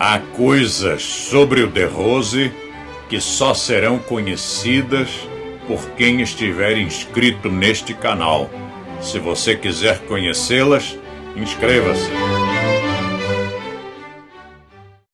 Há coisas sobre o The Rose que só serão conhecidas por quem estiver inscrito neste canal. Se você quiser conhecê-las, inscreva-se.